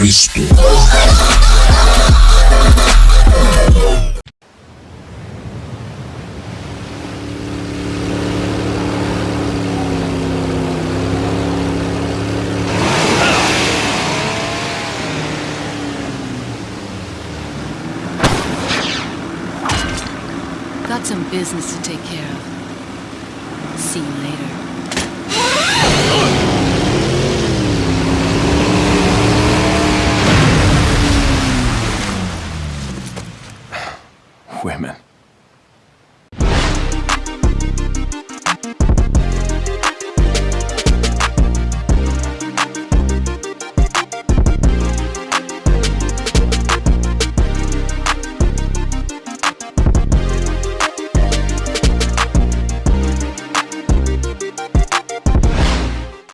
Cristo. Got some business to take care of. See you later. women.